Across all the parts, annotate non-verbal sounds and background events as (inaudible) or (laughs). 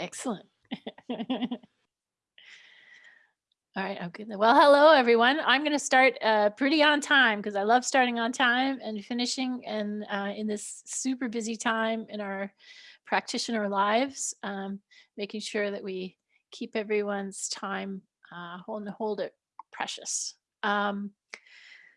Excellent. (laughs) All right, okay. Well, hello, everyone. I'm going to start uh, pretty on time because I love starting on time and finishing and uh, in this super busy time in our practitioner lives, um, making sure that we keep everyone's time, uh, hold, hold it precious. Um,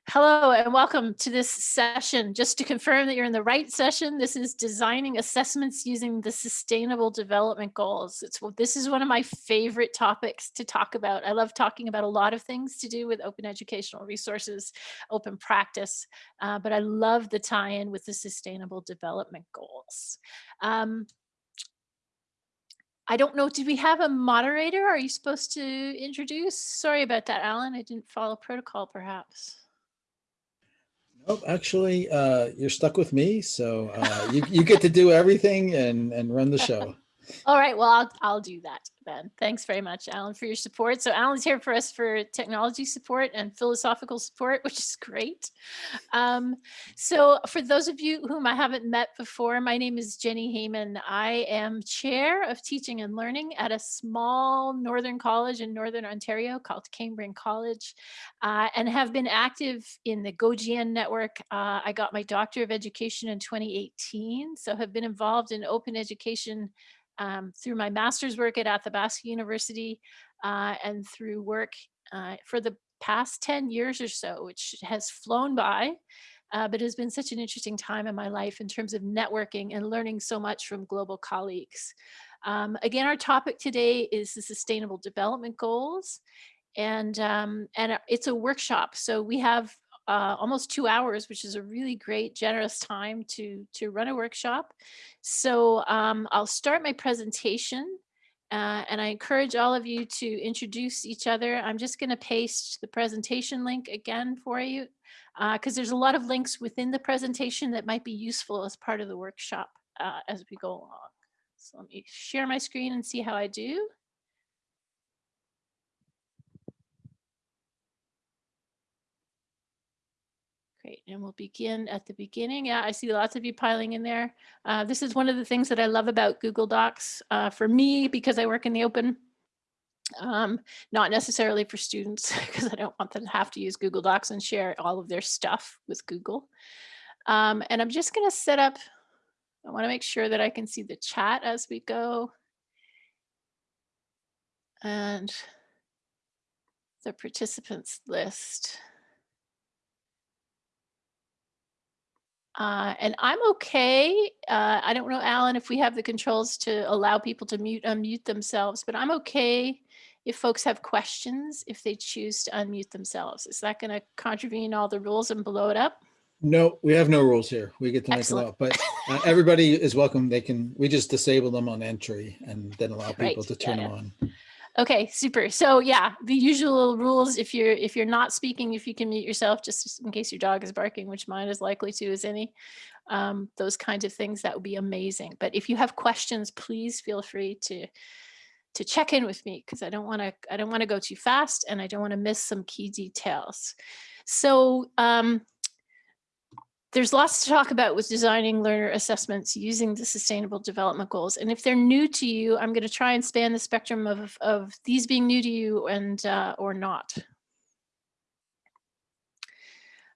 Hello and welcome to this session. Just to confirm that you're in the right session, this is designing assessments using the sustainable development goals. It's this is one of my favorite topics to talk about. I love talking about a lot of things to do with open educational resources, open practice, uh, but I love the tie-in with the sustainable development goals. Um, I don't know, did we have a moderator? Are you supposed to introduce? Sorry about that, Alan. I didn't follow protocol perhaps. Nope, actually, uh, you're stuck with me, so uh, you you get to do everything and and run the show. (laughs) All right, well, I'll, I'll do that then. Thanks very much, Alan, for your support. So Alan's here for us for technology support and philosophical support, (laughs) which is great. Um, so for those of you whom I haven't met before, my name is Jenni Hayman. I am chair of teaching and learning at a small Northern college in Northern Ontario called Cambrian College uh, and have been active in the GoGN network. Uh, I got my Doctor of Education in 2018, so have been involved in open education um, through my master's work at Athabasca University uh, and through work uh, for the past 10 years or so, which has flown by, uh, but has been such an interesting time in my life in terms of networking and learning so much from global colleagues. Um, again, our topic today is the Sustainable Development Goals. And, um, and it's a workshop. So we have uh, almost two hours, which is a really great, generous time to, to run a workshop. So um, I'll start my presentation uh, and I encourage all of you to introduce each other. I'm just going to paste the presentation link again for you because uh, there's a lot of links within the presentation that might be useful as part of the workshop uh, as we go along. So let me share my screen and see how I do. Great, and we'll begin at the beginning. Yeah, I see lots of you piling in there. Uh, this is one of the things that I love about Google Docs uh, for me because I work in the open, um, not necessarily for students (laughs) because I don't want them to have to use Google Docs and share all of their stuff with Google. Um, and I'm just gonna set up, I wanna make sure that I can see the chat as we go. And the participants list. Uh, and I'm okay. Uh, I don't know, Alan, if we have the controls to allow people to mute, unmute themselves, but I'm okay if folks have questions, if they choose to unmute themselves. Is that going to contravene all the rules and blow it up? No, we have no rules here. We get to make them up, but uh, (laughs) everybody is welcome. They can, we just disable them on entry and then allow people Right, to turn yeah, them yeah. on. Okay, super. So yeah, the usual rules, if you're if you're not speaking, if you can mute yourself, just in case your dog is barking, which mine is likely to as any, um, those kinds of things, that would be amazing. But if you have questions, please feel free to to check in with me because I don't want to I don't want to go too fast and I don't want to miss some key details. So um, there's lots to talk about with designing learner assessments using the sustainable development goals. And if they're new to you, I'm going to try and span the spectrum of, of these being new to you and uh, or not.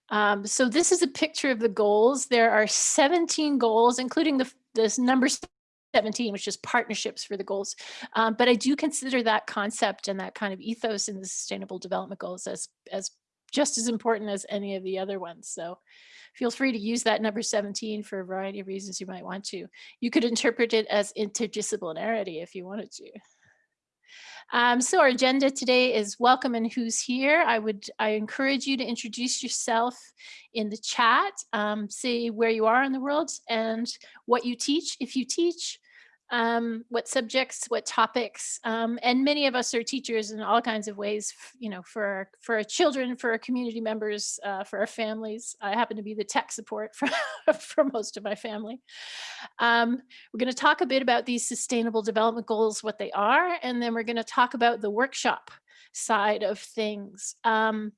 Um, so this is a picture of the goals. There are 17 goals, including the this number 17, which is partnerships for the goals. Um, but I do consider that concept and that kind of ethos in the sustainable development goals as, as just as important as any of the other ones. So feel free to use that number 17 for a variety of reasons you might want to. You could interpret it as interdisciplinarity if you wanted to. Um, so our agenda today is welcome and who's here. I would I encourage you to introduce yourself in the chat, um, say where you are in the world and what you teach, if you teach, um, what subjects, what topics, um, and many of us are teachers in all kinds of ways, you know, for for our children, for our community members, uh, for our families. I happen to be the tech support (laughs) for, for most of my family. Um, we're going to talk a bit about these sustainable development goals, what they are, and then we're going to talk about the workshop side of things. Um,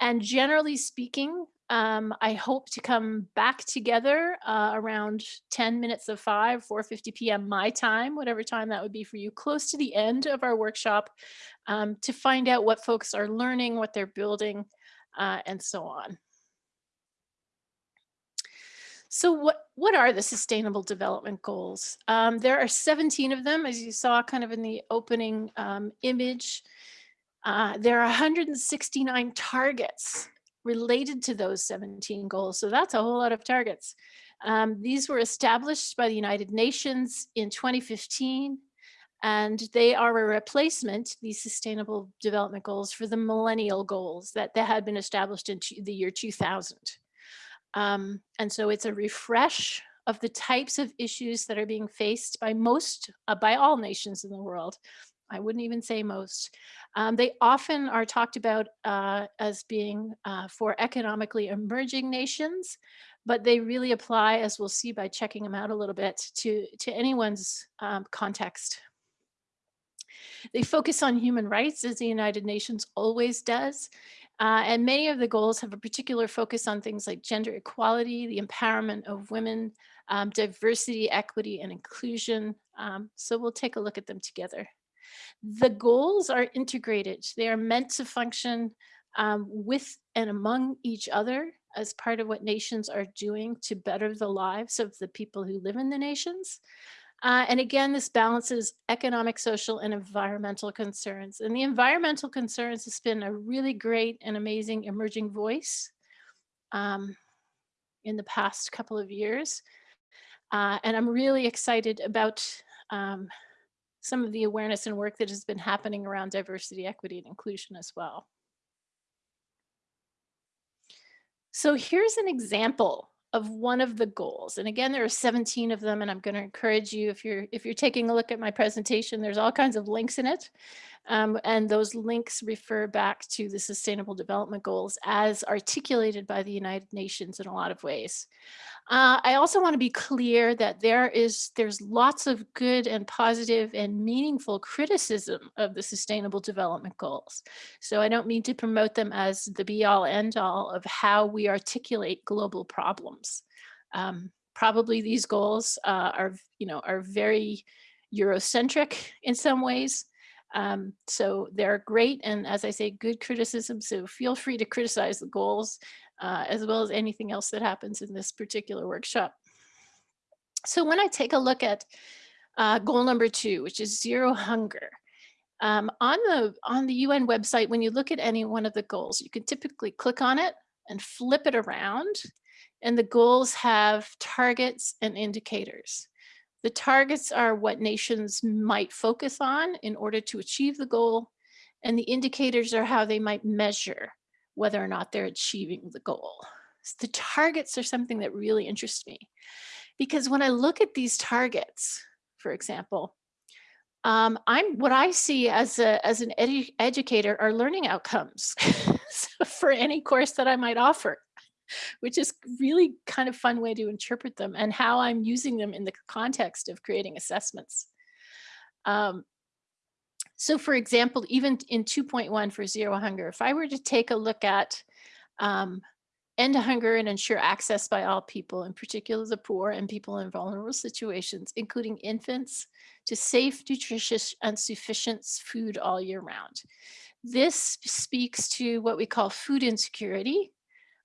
and generally speaking, Um, I hope to come back together uh, around 10 minutes of 5, 4.50 p.m. my time, whatever time that would be for you, close to the end of our workshop um, to find out what folks are learning, what they're building, uh, and so on. So what, what are the Sustainable Development Goals? Um, there are 17 of them, as you saw kind of in the opening um, image. Uh, there are 169 targets related to those 17 goals. So that's a whole lot of targets. Um, these were established by the United Nations in 2015, and they are a replacement, these sustainable development goals, for the millennial goals that, that had been established in the year 2000. Um, and so it's a refresh of the types of issues that are being faced by most, uh, by all nations in the world. I wouldn't even say most. Um, they often are talked about uh, as being uh, for economically emerging nations, but they really apply, as we'll see by checking them out a little bit, to, to anyone's um, context. They focus on human rights, as the United Nations always does, uh, and many of the goals have a particular focus on things like gender equality, the empowerment of women, um, diversity, equity, and inclusion. Um, so we'll take a look at them together. The goals are integrated. They are meant to function um, with and among each other as part of what nations are doing to better the lives of the people who live in the nations. Uh, and again, this balances economic, social, and environmental concerns. And the environmental concerns has been a really great and amazing emerging voice um, in the past couple of years. Uh, and I'm really excited about um, some of the awareness and work that has been happening around diversity, equity, and inclusion as well. So here's an example of one of the goals. And again, there are 17 of them, and I'm going to encourage you, if you're if you're taking a look at my presentation, there's all kinds of links in it. Um, and those links refer back to the Sustainable Development Goals as articulated by the United Nations in a lot of ways. Uh, I also want to be clear that there is there's lots of good and positive and meaningful criticism of the Sustainable Development Goals. So I don't mean to promote them as the be all end all of how we articulate global problems. Um, probably these goals uh, are, you know, are very Eurocentric in some ways. Um, so they're great. And as I say, good criticism. So feel free to criticize the goals uh, as well as anything else that happens in this particular workshop. So when I take a look at uh, goal number two, which is zero hunger, um, on the on the UN website, when you look at any one of the goals, you can typically click on it and flip it around. And the goals have targets and indicators. The targets are what nations might focus on in order to achieve the goal. And the indicators are how they might measure whether or not they're achieving the goal. So the targets are something that really interests me because when I look at these targets, for example, um, I'm what I see as a as an edu educator are learning outcomes (laughs) for any course that I might offer which is really kind of fun way to interpret them and how I'm using them in the context of creating assessments. Um, so for example, even in 2.1 for zero hunger, if I were to take a look at um, end hunger and ensure access by all people, in particular the poor and people in vulnerable situations, including infants, to safe, nutritious, and sufficient food all year round. This speaks to what we call food insecurity,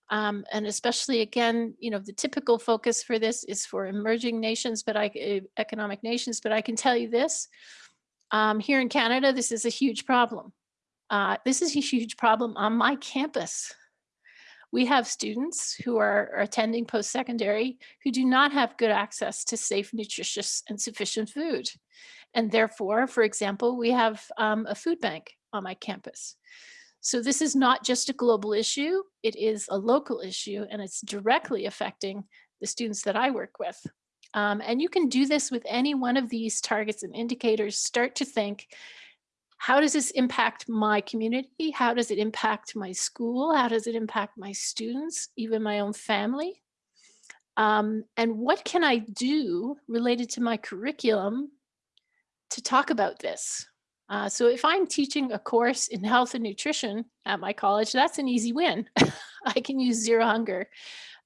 um, and especially again, you know, the typical focus for this is for emerging nations, but I, uh, economic nations, but I can tell you this, um, here in Canada, this is a huge problem. Uh, this is a huge problem on my campus. We have students who are, are attending post-secondary who do not have good access to safe, nutritious, and sufficient food. And therefore, for example, we have um, a food bank on my campus. So this is not just a global issue, it is a local issue and it's directly affecting the students that I work with. Um, and you can do this with any one of these targets and indicators, start to think, how does this impact my community? How does it impact my school? How does it impact my students, even my own family? Um, and what can I do related to my curriculum to talk about this? Uh, so if I'm teaching a course in health and nutrition at my college, that's an easy win. (laughs) I can use Zero Hunger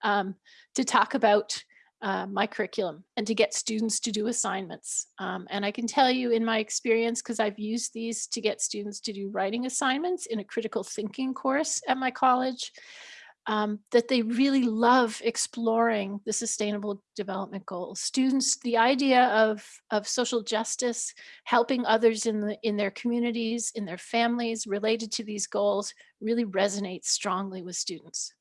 um, to talk about uh, my curriculum and to get students to do assignments. Um, and I can tell you in my experience, because I've used these to get students to do writing assignments in a critical thinking course at my college, um, that they really love exploring the sustainable development goals. Students, the idea of, of social justice, helping others in, the, in their communities, in their families related to these goals really resonates strongly with students.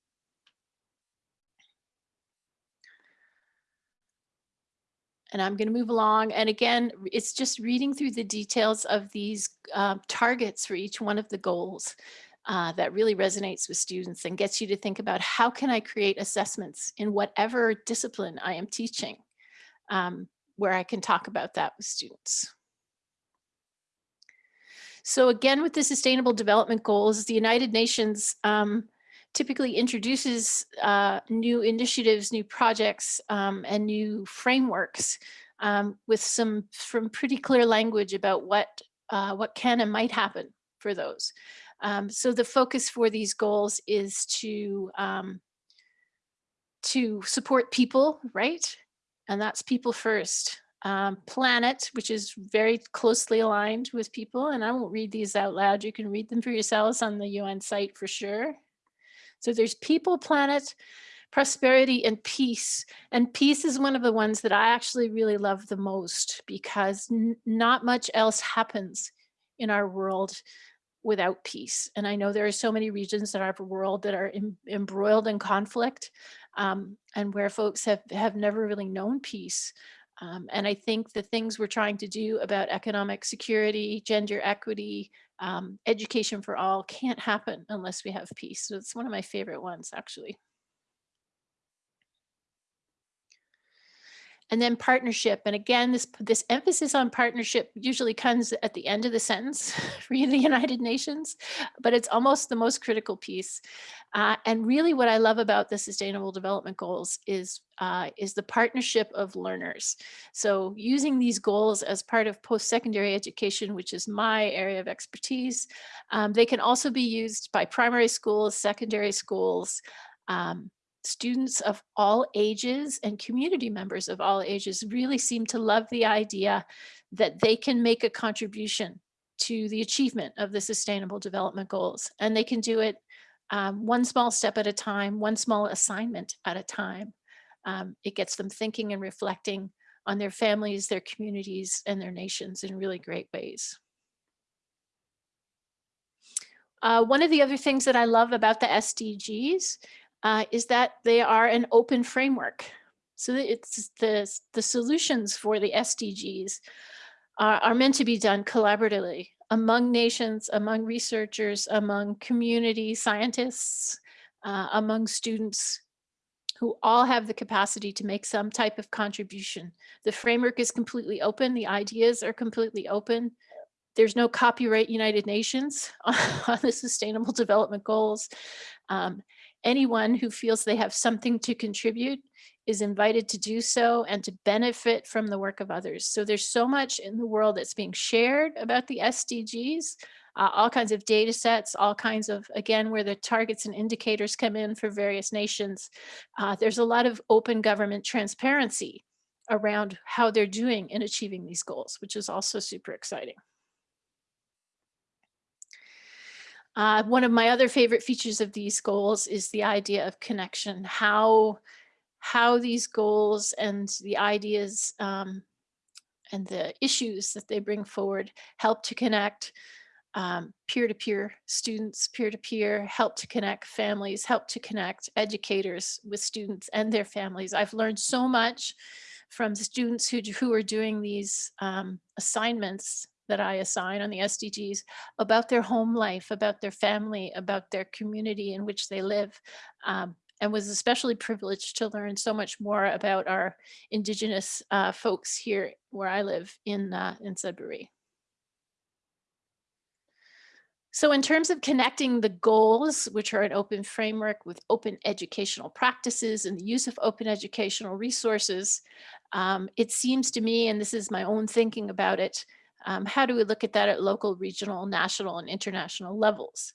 And I'm going to move along. And again, it's just reading through the details of these uh, targets for each one of the goals uh, that really resonates with students and gets you to think about how can I create assessments in whatever discipline I am teaching, um, where I can talk about that with students. So again, with the Sustainable Development Goals, the United Nations um, typically introduces uh, new initiatives, new projects, um, and new frameworks um, with some from pretty clear language about what uh, what can and might happen for those. Um, so the focus for these goals is to um, to support people, right? And that's people first. Um, planet, which is very closely aligned with people. And I won't read these out loud. You can read them for yourselves on the UN site for sure. So there's people, planet, prosperity and peace. And peace is one of the ones that I actually really love the most because not much else happens in our world without peace. And I know there are so many regions in our world that are em embroiled in conflict um, and where folks have, have never really known peace. Um, and I think the things we're trying to do about economic security, gender equity, um, education for all can't happen unless we have peace. So it's one of my favorite ones, actually. And then partnership. And again, this, this emphasis on partnership usually comes at the end of the sentence (laughs) for the United Nations, but it's almost the most critical piece. Uh, and really what I love about the Sustainable Development Goals is, uh, is the partnership of learners. So using these goals as part of post-secondary education, which is my area of expertise, um, they can also be used by primary schools, secondary schools, um, students of all ages and community members of all ages really seem to love the idea that they can make a contribution to the achievement of the sustainable development goals. And they can do it um, one small step at a time, one small assignment at a time. Um, it gets them thinking and reflecting on their families, their communities, and their nations in really great ways. Uh, one of the other things that I love about the SDGs uh, is that they are an open framework. So it's the, the solutions for the SDGs are, are meant to be done collaboratively among nations, among researchers, among community scientists, uh, among students who all have the capacity to make some type of contribution. The framework is completely open. The ideas are completely open. There's no copyright United Nations (laughs) on the Sustainable Development Goals. Um, anyone who feels they have something to contribute is invited to do so and to benefit from the work of others. So there's so much in the world that's being shared about the SDGs, uh, all kinds of data sets, all kinds of, again, where the targets and indicators come in for various nations. Uh, there's a lot of open government transparency around how they're doing in achieving these goals, which is also super exciting. Uh, one of my other favorite features of these goals is the idea of connection, how, how these goals and the ideas um, and the issues that they bring forward help to connect um, peer-to-peer -peer students, peer-to-peer, -peer, help to connect families, help to connect educators with students and their families. I've learned so much from students who, who are doing these um, assignments that I assign on the SDGs about their home life, about their family, about their community in which they live. Um, and was especially privileged to learn so much more about our indigenous uh, folks here where I live in, uh, in Sudbury. So in terms of connecting the goals, which are an open framework with open educational practices and the use of open educational resources, um, it seems to me, and this is my own thinking about it, Um, how do we look at that at local, regional, national, and international levels?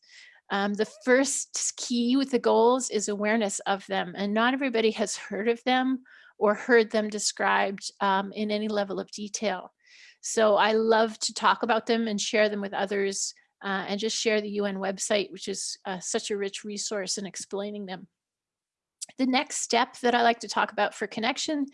Um, the first key with the goals is awareness of them, and not everybody has heard of them or heard them described um, in any level of detail. So I love to talk about them and share them with others uh, and just share the UN website, which is uh, such a rich resource in explaining them. The next step that I like to talk about for connection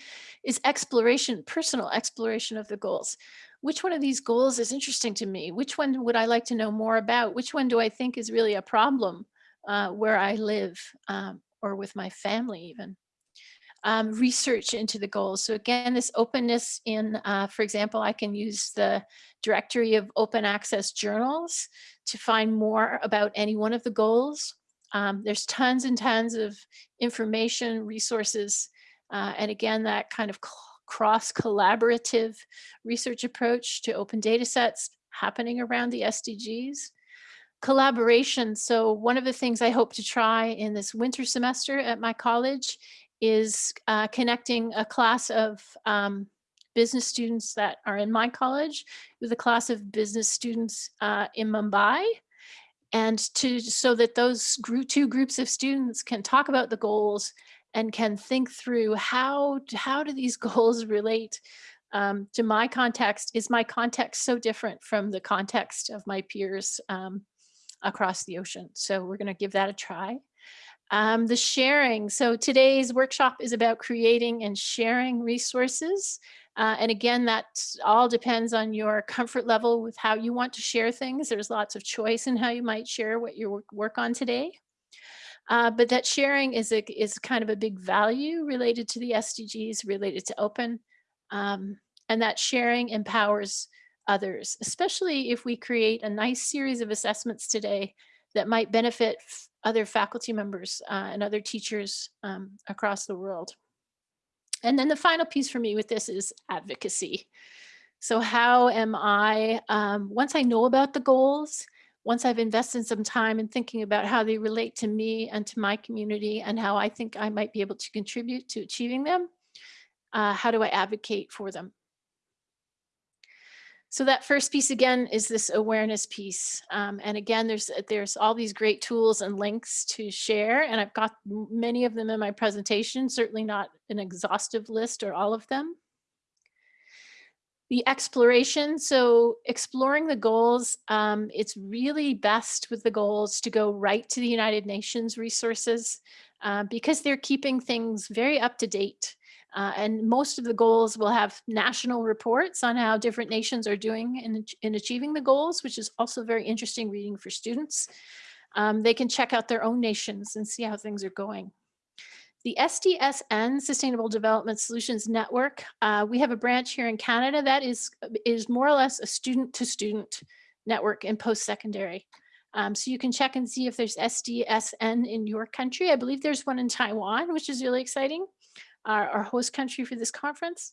is exploration, personal exploration of the goals. Which one of these goals is interesting to me? Which one would I like to know more about? Which one do I think is really a problem uh, where I live um, or with my family even? um, research into the goals. So again, this openness in, uh, for example, I can use the directory of open access journals to find more about any one of the goals. Um, there's tons and tons of information, resources, uh, and again, that kind of cross collaborative research approach to open data sets happening around the SDGs collaboration. So one of the things I hope to try in this winter semester at my college is uh, connecting a class of um, business students that are in my college with a class of business students uh, in Mumbai and to so that those two groups of students can talk about the goals and can think through how how do these (laughs) goals relate um, to my context is my context so different from the context of my peers um, across the ocean so we're going to give that a try um, the sharing. So today's workshop is about creating and sharing resources. Uh, and again, that all depends on your comfort level with how you want to share things. There's lots of choice in how you might share what you work on today. Uh, but that sharing is a, is kind of a big value related to the SDGs, related to open. Um, and that sharing empowers others, especially if we create a nice series of assessments today that might benefit other faculty members uh, and other teachers um, across the world. And then the final piece for me with this is advocacy. So how am I, um, once I know about the goals, once I've invested some time in thinking about how they relate to me and to my community and how I think I might be able to contribute to achieving them, uh, how do I advocate for them? So that first piece again is this awareness piece. Um, and again, there's there's all these great tools and links to share. And I've got many of them in my presentation, certainly not an exhaustive list or all of them. The exploration, so exploring the goals, um, it's really best with the goals to go right to the United Nations resources uh, because they're keeping things very up to date. Uh, and most of the goals will have national reports on how different nations are doing in, in achieving the goals, which is also very interesting reading for students. Um, they can check out their own nations and see how things are going. The SDSN, Sustainable Development Solutions Network, uh, we have a branch here in Canada that is, is more or less a student to student network in post-secondary. Um, so you can check and see if there's SDSN in your country. I believe there's one in Taiwan, which is really exciting our, our host country for this conference.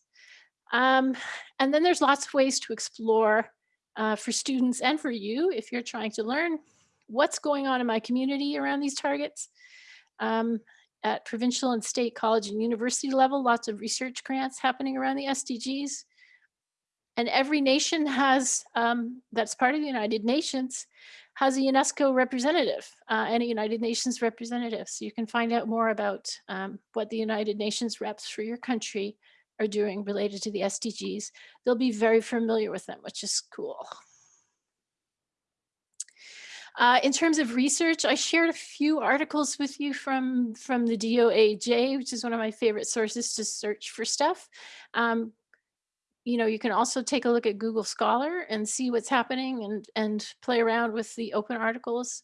Um, and then there's lots of ways to explore uh, for students and for you if you're trying to learn what's going on in my community around these targets. Um, at provincial and state college and university level, lots of research grants happening around the SDGs. And every nation has, um, that's part of the United Nations, has a UNESCO representative uh, and a United Nations representative. So you can find out more about um, what the United Nations reps for your country are doing related to the SDGs. They'll be very familiar with them, which is cool. Uh, in terms of research, I shared a few articles with you from, from the DOAJ, which is one of my favorite sources to search for stuff. Um, you know, you can also take a look at Google Scholar and see what's happening and, and play around with the open articles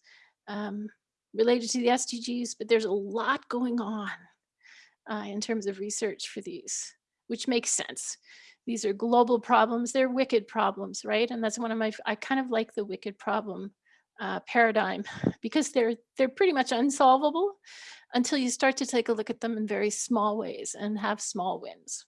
um, related to the SDGs, but there's a lot going on uh, in terms of research for these, which makes sense. These are global problems, they're wicked problems, right? And that's one of my, I kind of like the wicked problem uh, paradigm (laughs) because they're, they're pretty much unsolvable until you start to take a look at them in very small ways and have small wins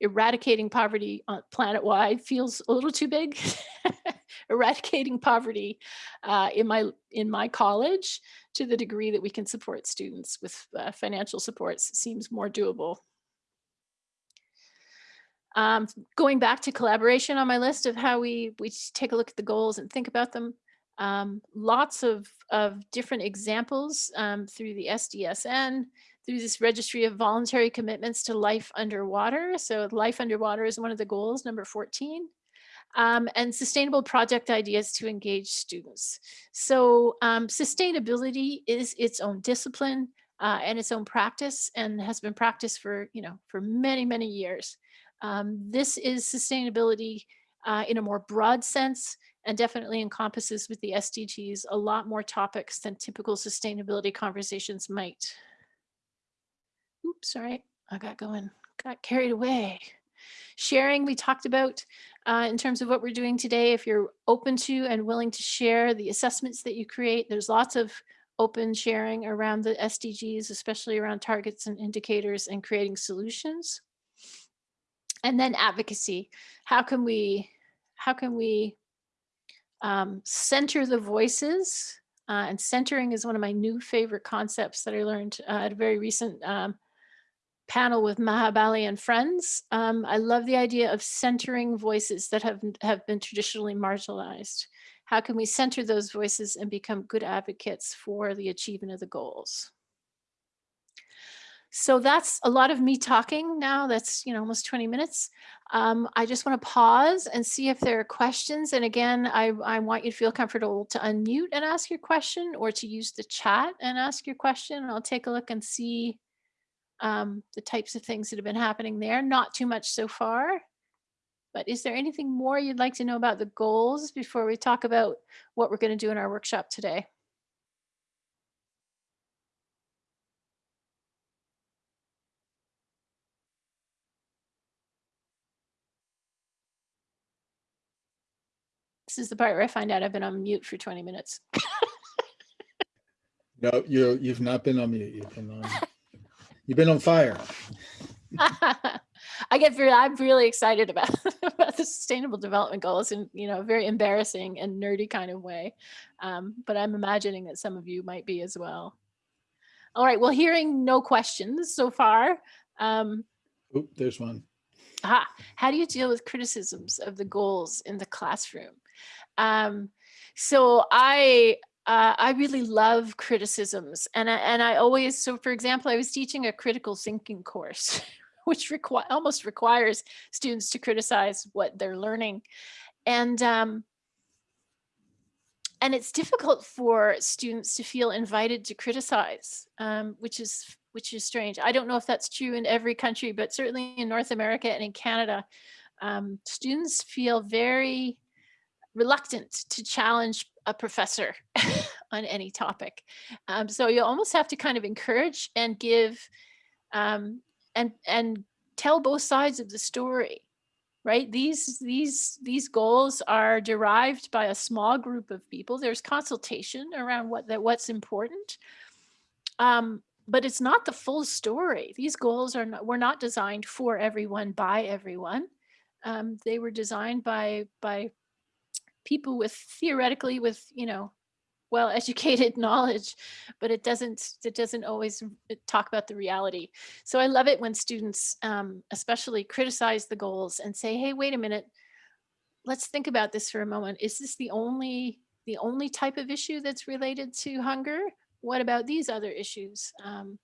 eradicating poverty planet-wide feels a little too big. (laughs) eradicating poverty uh, in my in my college to the degree that we can support students with uh, financial supports seems more doable. Um, going back to collaboration on my list of how we, we take a look at the goals and think about them. Um, lots of, of different examples um, through the SDSN, through this registry of voluntary commitments to life underwater. So life underwater is one of the goals, number 14. Um, and sustainable project ideas to engage students. So um, sustainability is its own discipline uh, and its own practice and has been practiced for, you know, for many, many years. Um, this is sustainability uh, in a more broad sense and definitely encompasses with the SDGs a lot more topics than typical sustainability conversations might. Oops, sorry, I got going, got carried away. Sharing, we talked about uh, in terms of what we're doing today. If you're open to and willing to share the assessments that you create, there's lots of open sharing around the SDGs, especially around targets and indicators and creating solutions. And then advocacy. How can we, how can we um, center the voices? Uh, and centering is one of my new favorite concepts that I learned uh, at a very recent um, panel with Maha Bali and friends. Um, I love the idea of centering voices that have, have been traditionally marginalized. How can we center those voices and become good advocates for the achievement of the goals? So that's a lot of me talking now. That's, you know, almost 20 minutes. Um, I just want to pause and see if there are questions. And again, I, I want you to feel comfortable to unmute and ask your question or to use the chat and ask your question. I'll take a look and see um, the types of things that have been happening there. Not too much so far. But is there anything more you'd like to know about the goals before we talk about what we're going to do in our workshop today? This is the part where I find out I've been on mute for 20 minutes. No, you, you've not been on mute. You've been on, you've been on fire. (laughs) I get very, I'm really excited about, (laughs) about the sustainable development goals in, you know, a very embarrassing and nerdy kind of way. Um, but I'm imagining that some of you might be as well. All right, well, hearing no questions so far. Um, Oop, there's one. aha, how do you deal with criticisms of the goals in the classroom? Um, so I, uh, I really love criticisms and I, and I always, so for example, I was teaching a critical thinking course, (laughs) which require almost requires students to criticize what they're learning. And, um, and it's difficult for students to feel invited to criticize, um, which is which is strange. I don't know if that's true in every country, but certainly in North America and in Canada, um, students feel very reluctant to challenge a professor (laughs) on any topic. Um, so you almost have to kind of encourage and give um, and and tell both sides of the story, right? These these these goals are derived by a small group of people. There's consultation around what that what's important. Um, but it's not the full story. These goals are not, were not designed for everyone by everyone. Um, they were designed by by people with theoretically with you know well educated (laughs) knowledge but it doesn't it doesn't always talk about the reality. So i love it when students um, especially criticize the goals and say hey wait a minute. Let's think about this for a moment. Is this the only the only type of issue that's related to hunger? What about these other issues? Um,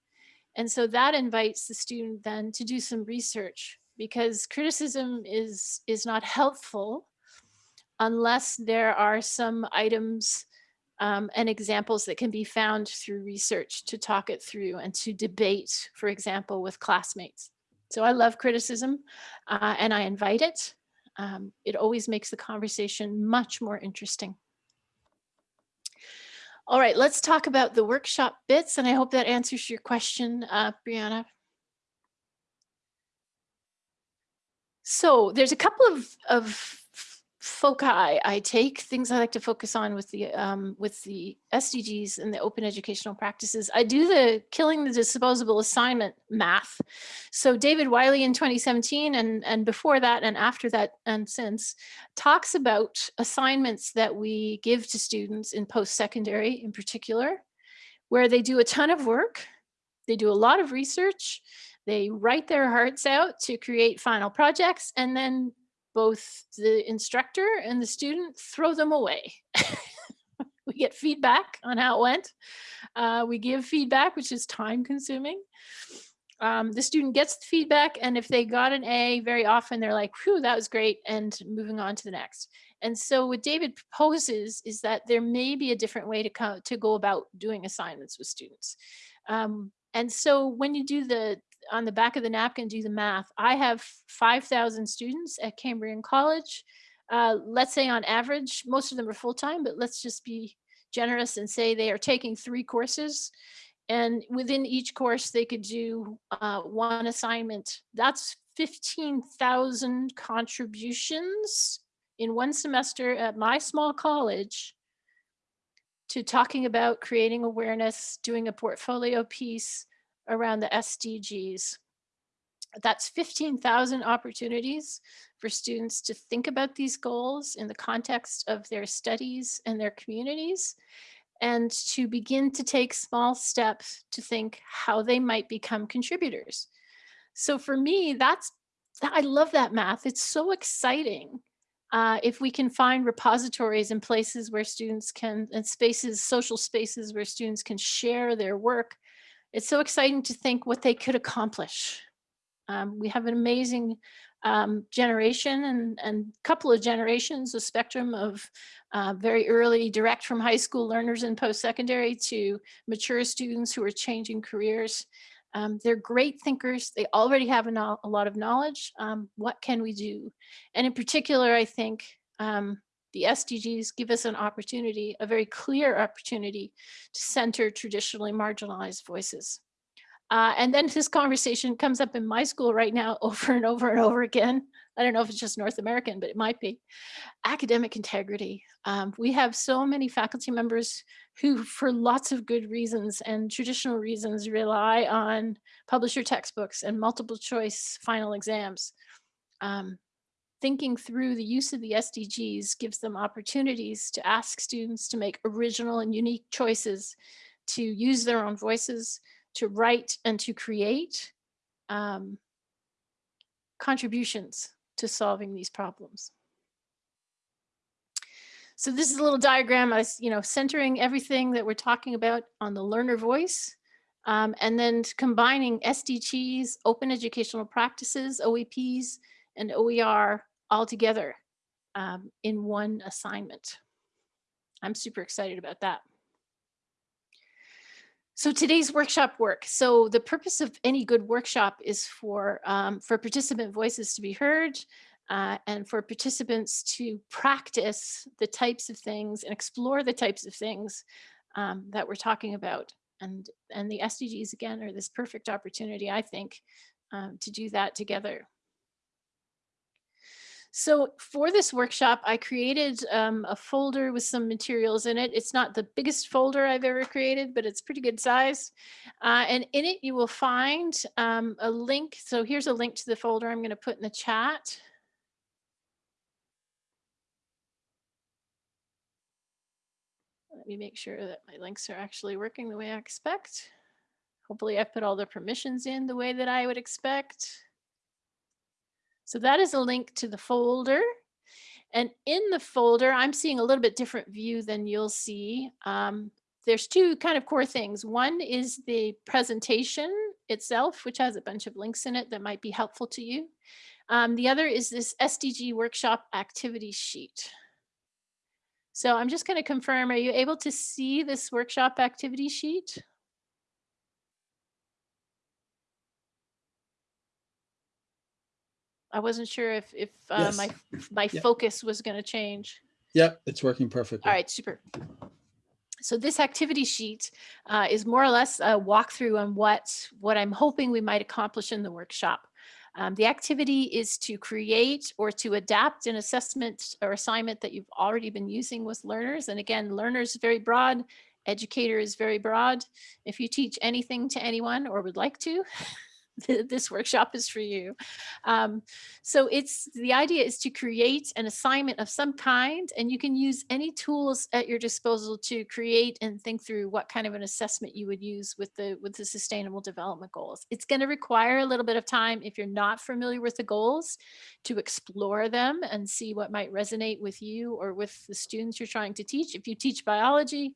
and so that invites the student then to do some research because criticism is is not helpful unless there are some items um, and examples that can be found through research to talk it through and to debate, for example, with classmates. So I love criticism uh, and I invite it. Um, it always makes the conversation much more interesting. All right, let's talk about the workshop bits and I hope that answers your question, uh, Brianna. So there's a couple of, of foci I take, things I like to focus on with the um, with the SDGs and the open educational practices. I do the killing the disposable assignment math. So David Wiley in 2017 and, and before that and after that and since talks about assignments that we give to students in post-secondary in particular, where they do a ton of work, they do a lot of research, They write their hearts out to create final projects and then both the instructor and the student throw them away. (laughs) we get feedback on how it went. Uh, we give feedback, which is time consuming. Um, the student gets the feedback and if they got an A, very often they're like, whew, that was great, and moving on to the next. And so what David proposes is that there may be a different way to, co to go about doing assignments with students. Um, and so when you do the, on the back of the napkin, do the math, I have 5,000 students at Cambrian College. Uh, let's say on average, most of them are full-time, but let's just be generous and say they are taking three courses and within each course they could do uh, one assignment. That's 15,000 contributions in one semester at my small college to talking about creating awareness, doing a portfolio piece around the SDGs. That's 15,000 opportunities for students to think about these goals in the context of their studies and their communities and to begin to take small steps to think how they might become contributors. So for me, that's, I love that math. It's so exciting. Uh, if we can find repositories and places where students can, and spaces, social spaces where students can share their work, it's so exciting to think what they could accomplish. Um, we have an amazing um, generation and, and couple of generations, a spectrum of uh, very early direct from high school learners and post-secondary to mature students who are changing careers. Um, they're great thinkers. They already have a, no a lot of knowledge. Um, what can we do? And in particular, I think um, the SDGs give us an opportunity, a very clear opportunity to center traditionally marginalized voices. Uh, and then this conversation comes up in my school right now (laughs) over and over and over again. I don't know if it's just North American, but it might be. Academic integrity. Um, we have so many faculty members who, for lots of good reasons and traditional reasons, rely on publisher textbooks and multiple choice final exams. Um, thinking through the use of the SDGs gives them opportunities to ask students to make original and unique choices, to use their own voices, to write and to create um, contributions to solving these problems. So this is a little diagram, I, you know, centering everything that we're talking about on the learner voice, um, and then combining SDGs, open educational practices, OEPs, and OER all together um, in one assignment. I'm super excited about that. So today's workshop work. So the purpose of any good workshop is for, um, for participant voices to be heard uh, and for participants to practice the types of things and explore the types of things um, that we're talking about. And, and the SDGs, again, are this perfect opportunity, I think, um, to do that together. So for this workshop, I created um, a folder with some materials in it. It's not the biggest folder I've ever created, but it's pretty good size. Uh, and in it, you will find um, a link. So here's a link to the folder I'm going to put in the chat. Let me make sure that my links are actually working the way I expect. Hopefully I put all the permissions in the way that I would expect. So that is a link to the folder. And in the folder, I'm seeing a little bit different view than you'll see. Um, there's two kind of core things. One is the presentation itself, which has a bunch of links in it that might be helpful to you. Um, the other is this SDG workshop activity sheet. So I'm just going to confirm, are you able to see this workshop activity sheet? I wasn't sure if if uh, Yes. my my Yep. focus was going to change. Yep, it's working perfectly. All right, super. So this activity sheet uh, is more or less a walkthrough on what what I'm hoping we might accomplish in the workshop. Um, the activity is to create or to adapt an assessment or assignment that you've already been using with learners. And again, learners very broad, educator is very broad. If you teach anything to anyone or would like to, (laughs) (laughs) this workshop is for you. Um, so it's the idea is to create an assignment of some kind, and you can use any tools at your disposal to create and think through what kind of an assessment you would use with the with the sustainable development goals. It's going to require a little bit of time if you're not familiar with the goals to explore them and see what might resonate with you or with the students you're trying to teach. If you teach biology,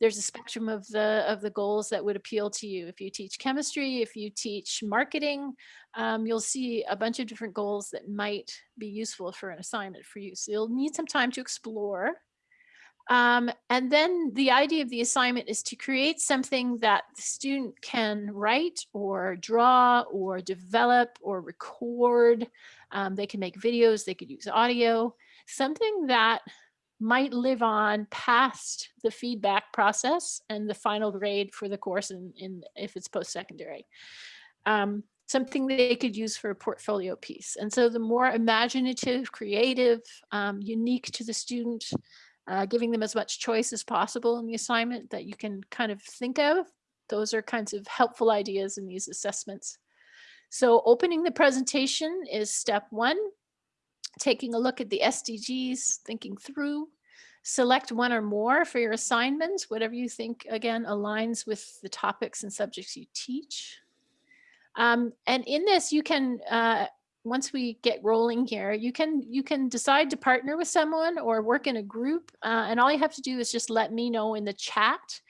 there's a spectrum of the of the goals that would appeal to you. If you teach chemistry, if you teach marketing, um, you'll see a bunch of different goals that might be useful for an assignment for you. So you'll need some time to explore. Um, and then the idea of the assignment is to create something that the student can write or draw or develop or record. Um, they can make videos, they could use audio, something that might live on past the feedback process and the final grade for the course in, in if it's post-secondary. Um, something they could use for a portfolio piece. And so the more imaginative, creative, um, unique to the student, uh, giving them as much choice as possible in the assignment that you can kind of think of, those are kinds of helpful ideas in these assessments. So opening the presentation is step one taking a look at the SDGs, thinking through, select one or more for your assignments, whatever you think, again, aligns with the topics and subjects you teach. Um, and in this, you can, uh, once we get rolling here, you can you can decide to partner with someone or work in a group. Uh, and all you have to do is just let me know in the chat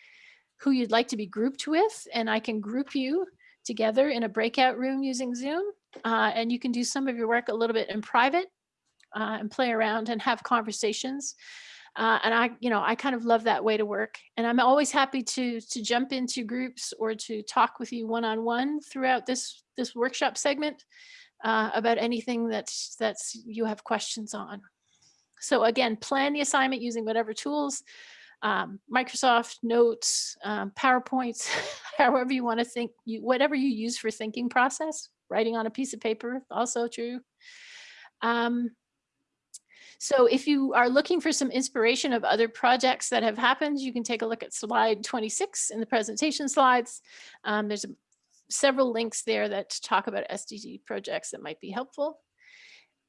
who you'd like to be grouped with, and I can group you together in a breakout room using Zoom. Uh, and you can do some of your work a little bit in private uh, and play around and have conversations. Uh, and I, you know, I kind of love that way to work. And I'm always happy to to jump into groups or to talk with you one on one throughout this this workshop segment uh, about anything that's that's you have questions on. So again, plan the assignment using whatever tools, um, Microsoft Notes, um, PowerPoints, (laughs) however you want to think, you, whatever you use for thinking process. Writing on a piece of paper, also true. Um, so if you are looking for some inspiration of other projects that have happened, you can take a look at slide 26 in the presentation slides. Um, there's several links there that talk about SDG projects that might be helpful.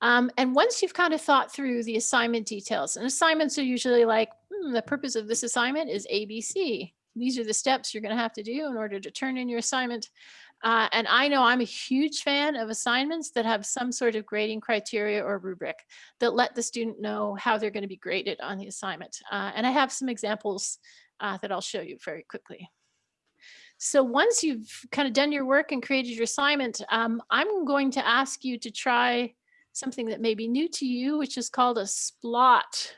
Um, and once you've kind of thought through the assignment details, and assignments are usually like, hmm, the purpose of this assignment is ABC. These are the steps you're going to have to do in order to turn in your assignment. Uh, and I know I'm a huge fan of assignments that have some sort of grading criteria or rubric that let the student know how they're going to be graded on the assignment. Uh, and I have some examples uh, that I'll show you very quickly. So once you've kind of done your work and created your assignment, um, I'm going to ask you to try something that may be new to you, which is called a splot.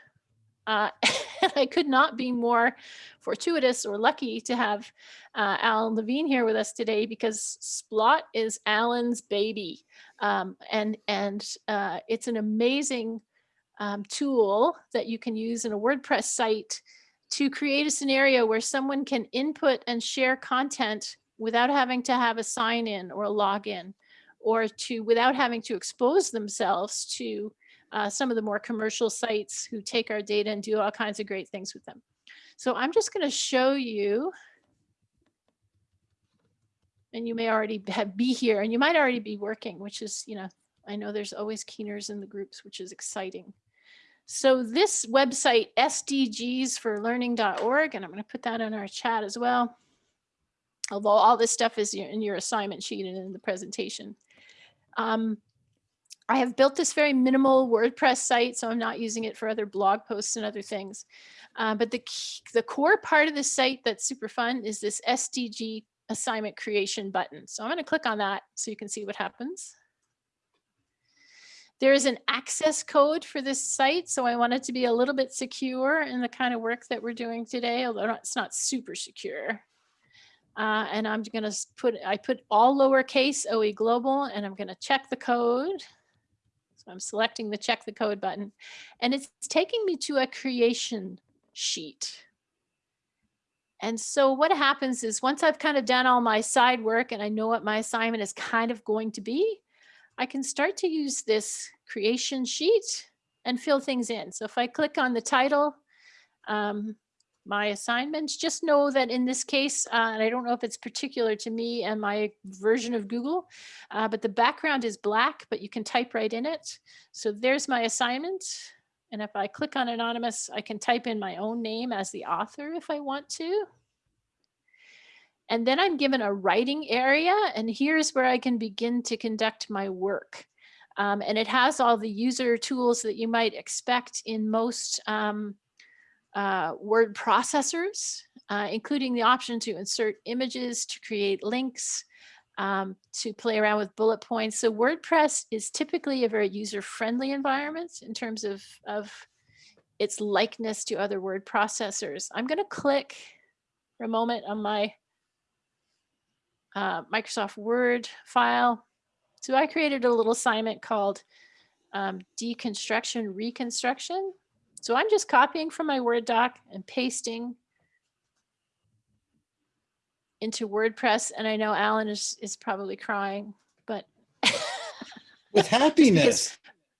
Uh, (laughs) I could not be more fortuitous or lucky to have uh, Alan Levine here with us today because Splot is Alan's baby. Um, and and uh, it's an amazing um, tool that you can use in a WordPress site to create a scenario where someone can input and share content without having to have a sign in or a login or to without having to expose themselves to uh, some of the more commercial sites who take our data and do all kinds of great things with them. So I'm just going to show you, and you may already have be here, and you might already be working, which is, you know, I know there's always keeners in the groups, which is exciting. So this website, sdgsforlearning.org, and I'm going to put that in our chat as well. Although all this stuff is in your assignment sheet and in the presentation. Um, I have built this very minimal WordPress site, so I'm not using it for other blog posts and other things. Uh, but the, key, the core part of the site that's super fun is this SDG assignment creation button. So I'm going to click on that so you can see what happens. There is an access code for this site, so I want it to be a little bit secure in the kind of work that we're doing today, although it's not super secure. Uh, and I'm going to put, I put all lowercase OE global, and I'm going to check the code. So I'm selecting the check the code button and it's taking me to a creation sheet. And so what happens is once I've kind of done all my side work and I know what my assignment is kind of going to be, I can start to use this creation sheet and fill things in. So if I click on the title, um, my assignments. Just know that in this case, uh, and I don't know if it's particular to me and my version of Google, uh, but the background is black, but you can type right in it. So there's my assignment. And if I click on anonymous, I can type in my own name as the author if I want to. And then I'm given a writing area and here's where I can begin to conduct my work. Um, and it has all the user tools that you might expect in most um, uh, word processors, uh, including the option to insert images, to create links, um, to play around with bullet points. So WordPress is typically a very user-friendly environment in terms of, of its likeness to other word processors. I'm going to click for a moment on my uh, Microsoft Word file. So I created a little assignment called um, deconstruction reconstruction. So I'm just copying from my Word doc and pasting into WordPress. And I know Alan is, is probably crying, but (laughs) with happiness.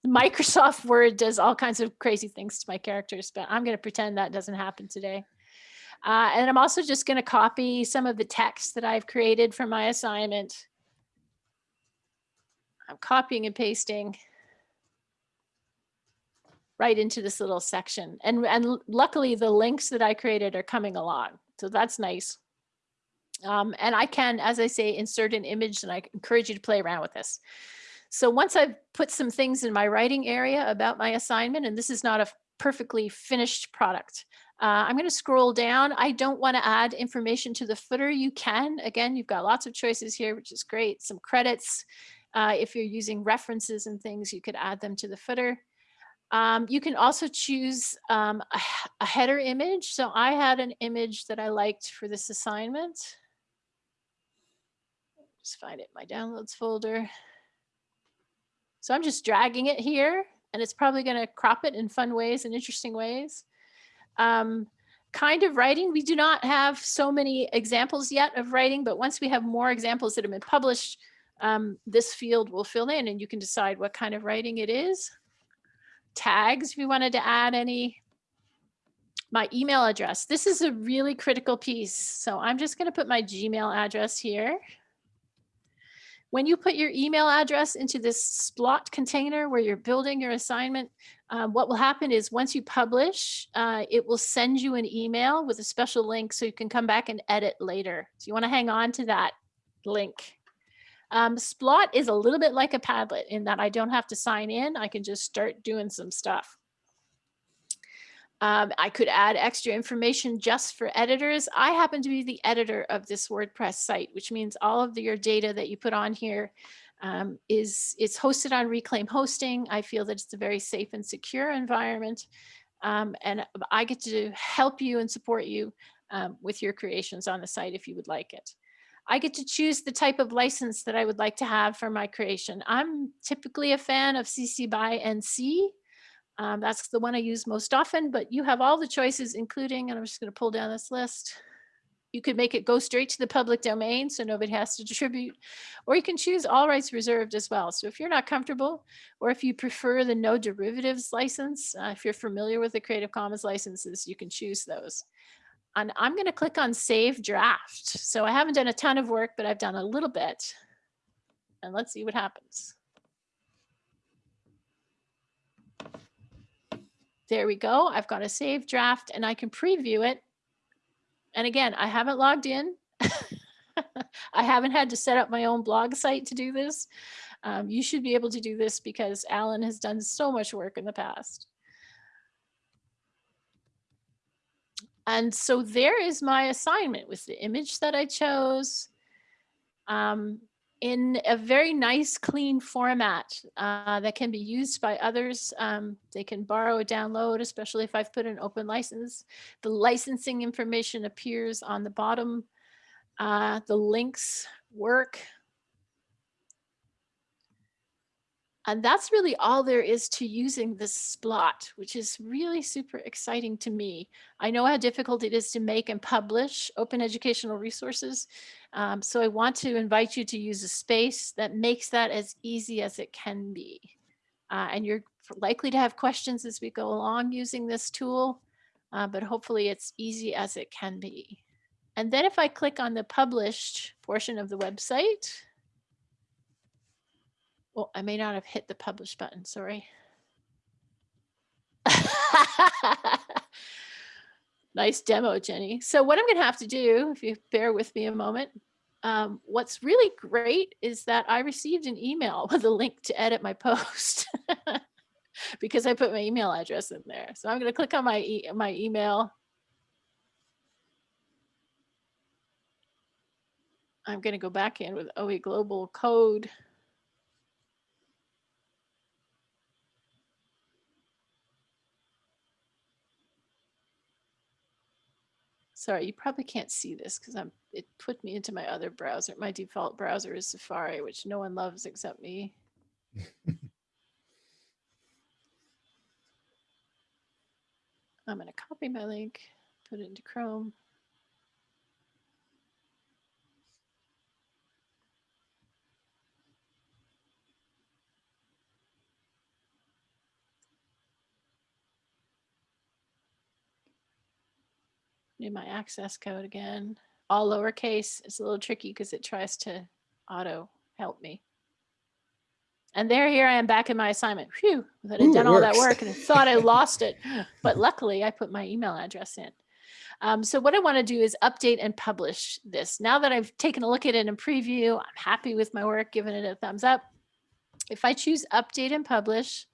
Microsoft Word does all kinds of crazy things to my characters, but I'm going to pretend that doesn't happen today. Uh, and I'm also just going to copy some of the text that I've created for my assignment. I'm copying and pasting right into this little section. And, and luckily the links that I created are coming along. So that's nice. Um, and I can, as I say, insert an image and I encourage you to play around with this. So once I've put some things in my writing area about my assignment, and this is not a perfectly finished product, uh, I'm going to scroll down. I don't want to add information to the footer. You can, again, you've got lots of choices here, which is great. Some credits. Uh, if you're using references and things, you could add them to the footer. Um, you can also choose um, a, a, header image. So I had an image that I liked for this assignment. Just find it in my downloads folder. So I'm just dragging it here and it's probably going to crop it in fun ways and interesting ways. Um, kind of writing, we do not have so many examples yet of writing, but once we have more examples that have been published, um, this field will fill in and you can decide what kind of writing it is tags if you wanted to add any. My email address. This is a really critical piece. So I'm just going to put my Gmail address here. When you put your email address into this Splot container where you're building your assignment, um, what will happen is once you publish, uh, it will send you an email with a special link so you can come back and edit later. So you want to hang on to that link. Um, Splot is a little bit like a Padlet in that I don't have to sign in. I can just start doing some stuff. Um, I could add extra information just for editors. I happen to be the editor of this WordPress site, which means all of the, your data that you put on here um, is it's hosted on Reclaim Hosting. I feel that it's a very safe and secure environment. Um, and I get to help you and support you um, with your creations on the site if you would like it. I get to choose the type of license that I would like to have for my creation. I'm typically a fan of CC BY NC. Um, that's the one I use most often, but you have all the choices, including, and I'm just going to pull down this list. You could make it go straight to the public domain so nobody has to distribute, or you can choose all rights reserved as well. So if you're not comfortable, or if you prefer the no derivatives license, uh, if you're familiar with the Creative Commons licenses, you can choose those and I'm going to click on save draft. So I haven't done a ton of work, but I've done a little bit. And let's see what happens. There we go. I've got a save draft and I can preview it. And again, I haven't logged in. (laughs) I haven't had to set up my own blog site to do this. Um, you should be able to do this because Alan has done so much work in the past. And so there is my assignment with the image that I chose um, in a very nice, clean format uh, that can be used by others. Um, they can borrow, a download, especially if I've put an open license. The licensing information appears on the bottom. Uh, the links work. And that's really all there is to using this Splot, which is really super exciting to me. I know how difficult it is to make and publish open educational resources. Um, so I want to invite you to use a space that makes that as easy as it can be. Uh, and you're likely to have questions as we go along using this tool. uh, but hopefully it's easy as it can be. And then if I click on the published portion of the website, well, I may not have hit the publish button, sorry. (laughs) nice demo, Jenni. So what I'm gonna have to do, if you bear with me a moment, um, what's really great is that I received an email (laughs) with a link to edit my post (laughs) because I put my email address in there. So I'm going to click on my, e my email. I'm going to go back in with OE Global code. Sorry, you probably can't see this because I'm it put me into my other browser. My default browser is Safari, which no one loves except me. (laughs) I'm going to copy my link, put it into Chrome. Need my access code again. All lowercase. It's a little tricky because it tries to auto help me. And there, here I am back in my assignment. Phew, that it done all that work and I thought I (laughs) lost it. But luckily I put my email address in. Um, so what I want to do is update and publish this. Now that I've taken a look at it in preview, I'm happy with my work, giving it a thumbs up. If I choose update and publish,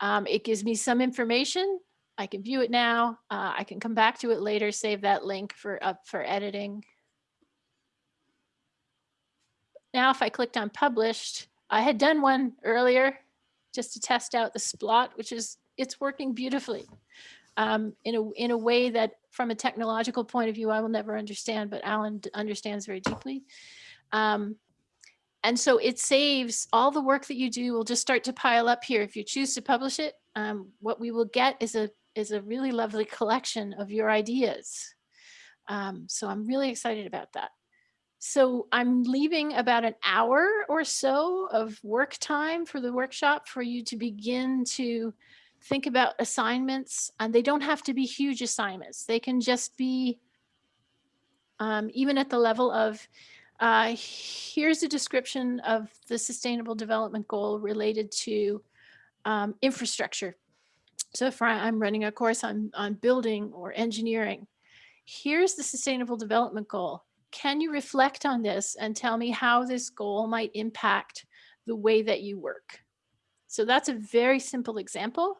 um, it gives me some information. I can view it now. Uh, I can come back to it later, save that link for up for editing. Now, if I clicked on published, I had done one earlier just to test out the splot, which is, it's working beautifully um, in, a, in a way that from a technological point of view, I will never understand, but Alan understands very deeply. Um, and so it saves all the work that you do will just start to pile up here. If you choose to publish it, um, what we will get is a, is a really lovely collection of your ideas. Um, so I'm really excited about that. So I'm leaving about an hour or so of work time for the workshop for you to begin to think about assignments. And they don't have to be huge assignments. They can just be um, even at the level of uh, here's a description of the sustainable development goal related to um, infrastructure. So if I'm running a course on, on building or engineering, here's the sustainable development goal. Can you reflect on this and tell me how this goal might impact the way that you work? So that's a very simple example,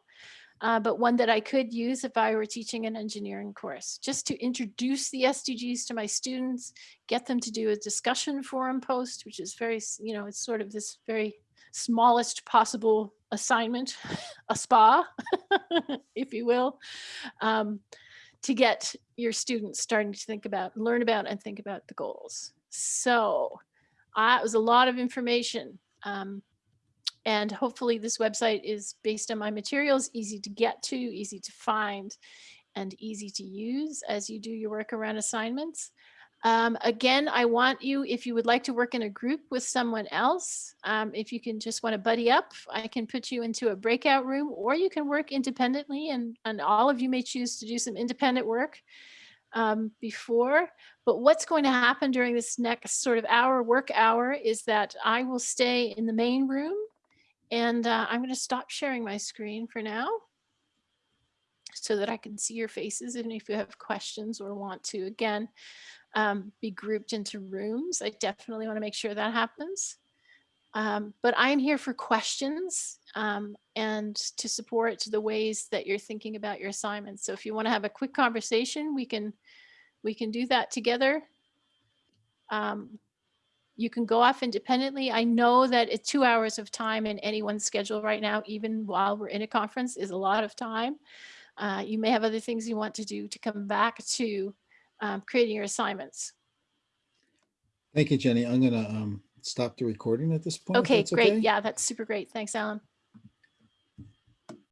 uh, but one that I could use if I were teaching an engineering course, just to introduce the SDGs to my students, get them to do a discussion forum post, which is very, you know, it's sort of this very smallest possible assignment, (laughs) a spa, (laughs) if you will, um, to get your students starting to think about, learn about and think about the goals. So uh, it was a lot of information. Um, and hopefully this website is based on my materials, easy to get to, easy to find, and easy to use as you do your work around assignments. Um, again, I want you, if you would like to work in a group with someone else, um, if you can just want to buddy up, I can put you into a breakout room or you can work independently and, and all of you may choose to do some independent work um, before. But what's going to happen during this next sort of hour, work hour, is that I will stay in the main room and uh, I'm going to stop sharing my screen for now so that I can see your faces and if you have questions or want to, again, um, be grouped into rooms. I definitely want to make sure that happens. Um, but I'm here for questions um, and to support the ways that you're thinking about your assignments. So if you want to have a quick conversation, we can we can do that together. Um, you can go off independently. I know that it's two hours of time in anyone's schedule right now, even while we're in a conference, is a lot of time. Uh, you may have other things you want to do to come back to um, creating your assignments. Thank you, Jenni. I'm gonna um, stop the recording at this point. Okay, great. Yeah, that's super great. Thanks, Alan.